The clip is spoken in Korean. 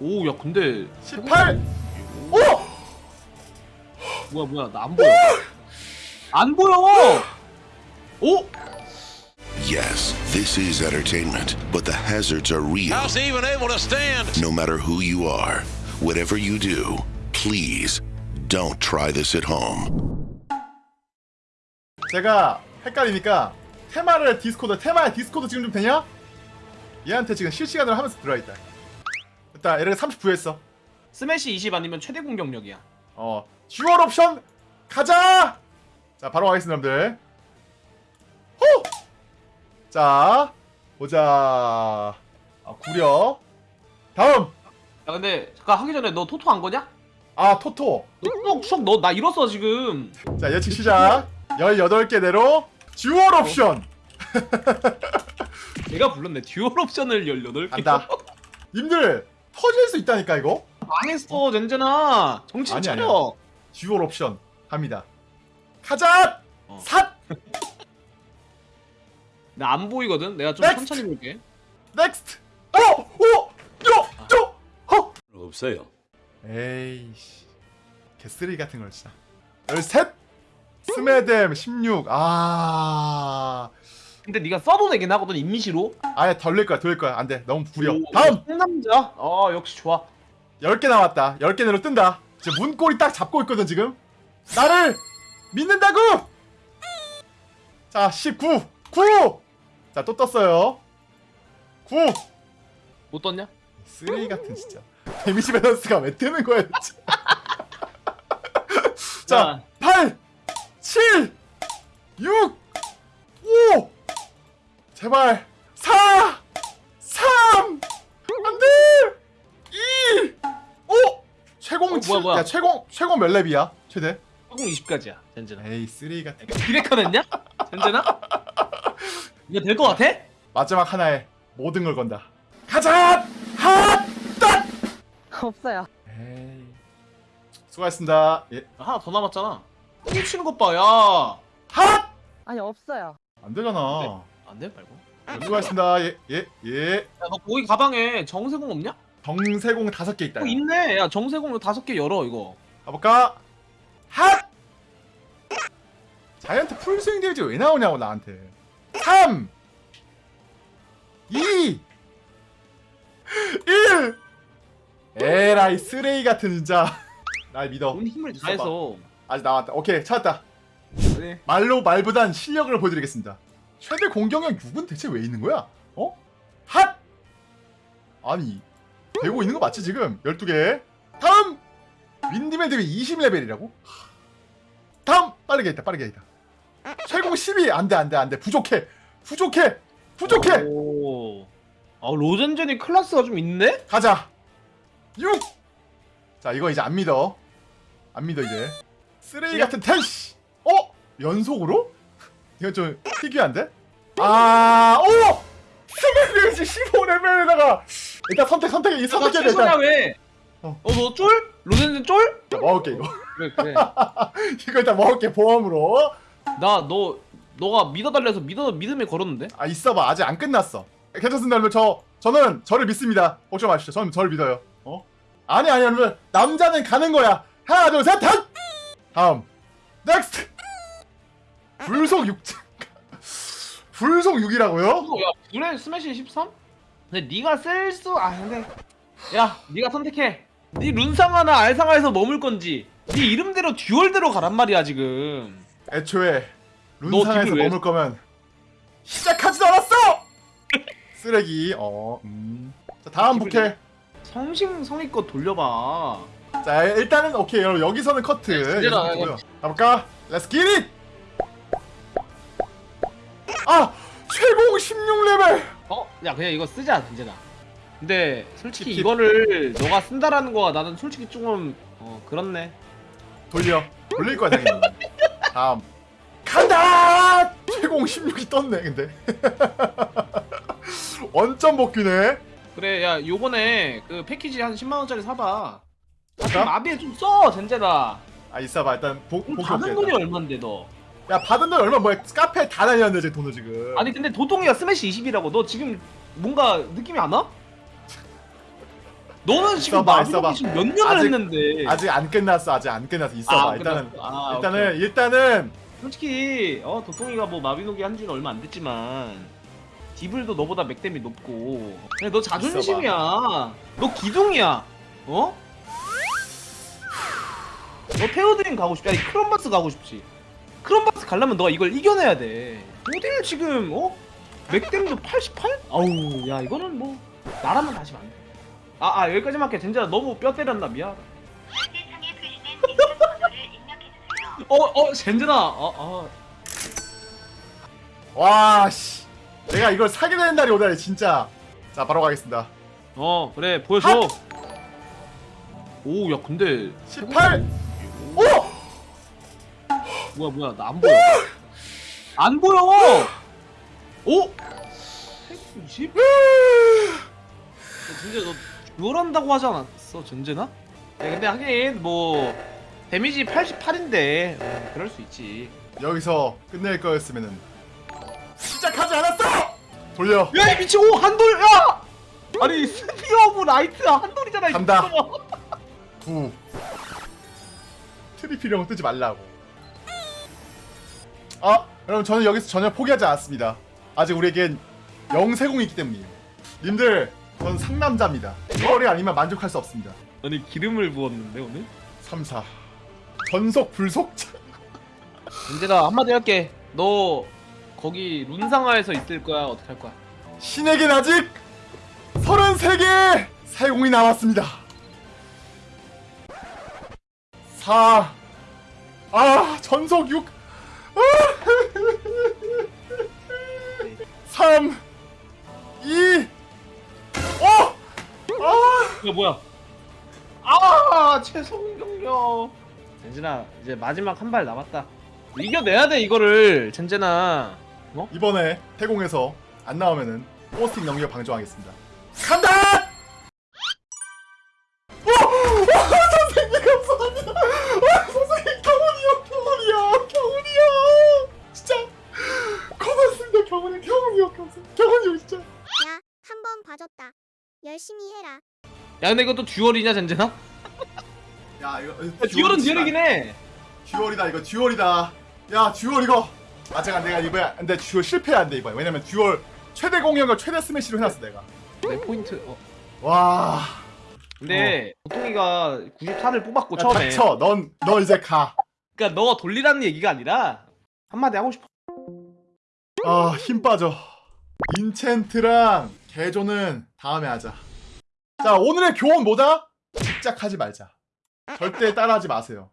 오 야 근데 18 오! 뭐야 뭐야 나 안 보여 안 보여 오? Yes, this is entertainment, but the hazards are real. How's he even able to stand? No matter who you are, whatever you do, please don't try this at home. 제가 헷갈리니까 테마를 디스코드 테마의 디스코드 지금 좀 되냐? 얘한테 지금 실시간으로 하면서 들어있다 일단 얘를 39 했어. 스매시 20 아니면 최대 공격력이야. 어 dual 옵션 가자! 자 바로 가겠습니다 여러분들. 호! 자 보자. 아, 구려. 다음! 야 근데 잠깐 하기 전에 너 토토 안 거냐? 아 토토. 너수너나 잃었어 지금. 자 예측 시작. 18개대로 dual 옵션. 내가 불렀네. dual 옵션을 18개. 간다. 님들 터질 수 있다니까 이거 망했어 젠젠아 정신 아니, 차려 dual 옵션 갑니다 가자 어. 삿 나 안 보이거든 내가 좀 next! 천천히 볼게 next 어! 오! 요! 요! 허! 없어요. 에이씨 개쓰레기 같은 걸 진짜 13 스메뎀 16 아... 근데 네가 써도 되긴 하거든 임시로. 아예 덜릴 거야 돌릴 거야. 안돼. 너무 구려. 오, 다음! 상남자. 어 역시 좋아. 10개 남았다. 10개 내로 뜬다. 지금 문고리 딱 잡고 있거든 지금. 나를 믿는다고! 자19 9 자 또 떴어요. 9 못 떴냐? 쓰레기 같은 진짜. 데미지 밸런스가 왜 뜨는 거야 자 8 7 6 5 제발. 4 3 안돼! 2 5 최공 어, 7 뭐야, 뭐야. 야 최공 최공 몇 렙이야? 최대? 조금 20까지야 젠젠아 에이 쓰레기 같은 디렉컨 했냐? 젠젠아? 이거 될거 같아? 마지막 하나에 모든 걸 건다. 가자! 핫따 없어요. 에이. 수고하셨습니다. 예. 하나 더 남았잖아. 이 치는 것봐야. 핫! 아니 없어요. 안 되잖아 안돼 말고? 네, 수고하셨습니다. 예예예. 야너 거기 가방에 정세공 없냐? 정세공 다섯 개 있다 어 있네. 야 정세공 다섯 개 열어 이거. 가볼까? 핫! 자이언트 풀스윙 데미지 왜 나오냐고 나한테. 3 2 1 에라이 쓰레기 같은 진짜. 날 믿어. 온 힘을. 다해서. 아직 나왔다. 오케이 찾았다. 그래 말로 말보단 실력을 보여드리겠습니다. 최대 공격력 6은 대체 왜 있는 거야? 어? 핫! 아니 되고 있는 거 맞지 지금? 12개 다음! 윈디맨 대비 20레벨이라고? 다음! 빠르게 있다 빠르게 있다 최고 12 안돼 안돼 안돼 부족해 부족해 부족해 오. 아 로젠젠이 클래스가 좀 있네? 가자 6! 자 이거 이제 안 믿어 안 믿어 이제 쓰레기 같은 텐시 어? 연속으로? 이건 좀 특이한데? 아 오! 스멜리지 15레벨에다가 일단 선택 선택 이 선택해야 돼 일단 왜? 어. 어너 쫄? 로젠젠 쫄? 자, 먹을게 이거 그래 그래 이거 일단 먹을게 보험으로 나 너 너가 믿어 달래서 믿어 믿음에 걸었는데? 아 있어봐 아직 안 끝났어 괜찮습니다 여러분 저 저는 저를 믿습니다 걱정 마십시오 저는 저를 믿어요 어? 아니 아니 여러분 남자는 가는 거야 하나 둘셋 단! 다음 next 불속 6 불속 6이라고요? 어, 야 그래 스매시 13? 근데 네가 쓸수 아 근데 야 네가 선택해 네 룬상하나 알상하에서 머물 건지 네 이름대로 dual대로 가란 말이야 지금 애초에 너 룬상에서 왜- 머물 거면 시작하지도 않았어! 쓰레기 어 음. 자 다음 부캐 성심 성의껏 돌려봐 자 일단은 오케이 여러분 여기서는 커트 커트고요. 가볼까? let's get it! 최고 16레벨! 어? 야 그냥 이거 쓰자 진짜다 근데 솔직히 킵, 킵. 이거를 너가 쓴다라는 거가 나는 솔직히 조금 어 그렇네 돌려 돌릴 거야 당연히 다음 간다! 최고 16이 떴네 근데 원점 복귀네 그래 야 요번에 그 패키지 한 10만원짜리 사봐 갈까? 마비에 좀 써 젠제다 아 있어봐 일단 복, 복귀 받은 올게 돈이. 얼만데 너 야 받은 돈 얼마 뭐야 카페 다 다녔는데 돈을 지금. 아니 근데 도통이가 스매시 20이라고. 너 지금 뭔가 느낌이 안 와? 너는 지금 있어봐, 있어봐. 지금 몇 년을 아직- 했는데? 아직 안 끝났어 아직 안 끝났어. 있어봐 아, 일단은. 아, 일단은 오케이. 일단은. 솔직히 어 도통이가 뭐 마비노기 한 지는 얼마 안 됐지만 디블도 너보다 맥댐이 높고. 근데 너 자존심이야. 너 기둥이야. 어? 너 테오드림 가고 싶지? 아니 크롬바스 가고 싶지 크롬바스 가려면 너가 이걸 이겨내야 돼 어딜 지금 어? 맥댐도 88? 아우 야 이거는 뭐 나라면 다시 안돼 아, 아 여기까지만 할게 젠자 너무 뼈 때렸나 입력해주세요. 어, 어, 젠진아, 어, 어, 와 씨 내가 이걸 사게 되는 날이 오다니 진짜 자 바로 가겠습니다 어, 그래, 보여줘. 오, 야, 근데 18 오! 뭐야, 뭐야, 나 안 보여. 안 보여. 오, 120? 진짜 너 듀얼한다고 하지 않았어, 전제나? 야, 근데 하긴 뭐 데미지 88인데 그럴 수 있지. 여기서 끝낼 거였으면은 시작하지 않았어! 돌려 야, 이 미친, 오, 한돌, 야! 아니, spear of light 한돌이잖아. 이 간다. 9 트리필이라고 뜨지 말라고 아 여러분 저는 여기서 전혀 포기하지 않았습니다. 아직 우리에겐 영세공이 있기 때문이에요. 님들 전 상남자입니다. 이거리 아니면 만족할 수 없습니다. 아니, 기름을 부었는데 오늘? 3, 4 전속 불속자 은재가 한마디 할게. 너 거기 룬상하에서 있을 거야? 어떻게 할 거야? 신에겐 아직 33개 사용이 남았습니다. 4 아, 전속 6 3 2 어! 아! 이거 뭐야? 아, 최성 경력. 젠진아, 이제 마지막 한 발 남았다. 이겨내야 돼 이거를, 젠진아. 어? 이번에 태공에서 안 나오면은 포스팅 넘겨 방종하겠습니다. 간다! 야, 근데 이것도 dual이냐, 젠진아? 야 이거 야, 듀얼은 듀얼이긴 해. 듀얼이다 이거 듀얼이다. 야 듀얼 이거. 아 제가 내가 이번에 근데 dual 실패한데 이번에 왜냐면 dual 최대 공격을 최대 스매시로 해놨어 내가. 내 포인트. 어. 와. 근데 보통이가 94를 뽑았고 야, 처음에. 닥쳐. 넌, 너 이제 가. 그러니까 너가 돌리라는 얘기가 아니라 한마디 하고 싶어. 아, 힘 빠져. 인챈트랑 개조는 다음에 하자. 자, 오늘의 교훈 뭐다? 집착하지 말자. 절대 따라하지 마세요.